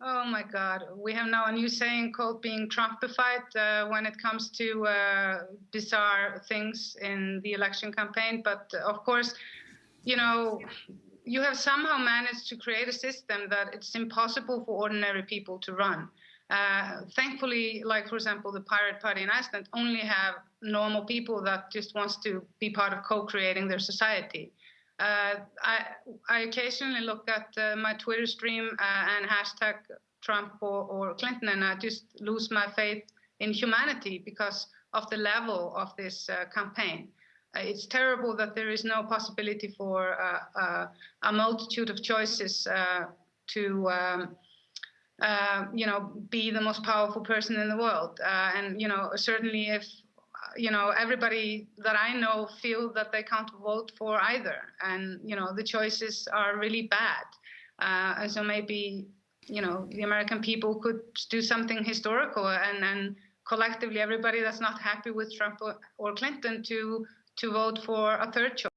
Oh my God. We have now a new saying called being Trumpified uh, when it comes to uh, bizarre things in the election campaign. But uh, of course, you know, you have somehow managed to create a system that it's impossible for ordinary people to run. Uh, thankfully, like for example, the Pirate Party in Iceland only have normal people that just wants to be part of co-creating their society. Uh, I, I, occasionally look at uh, my Twitter stream uh, and hashtag Trump or, or, Clinton, and I just lose my faith in humanity because of the level of this uh, campaign. Uh, it's terrible that there is no possibility for a multitude of choices to. Um, uh, you know, be the most powerful person in the world. Uh, and, you know, certainly if you know, everybody that I know feel that they can't vote for either. And, you know, the choices are really bad. Uh, and so maybe, you know, the American people could do something historical and, and collectively everybody that's not happy with Trump or, or Clinton to, to vote for a third choice.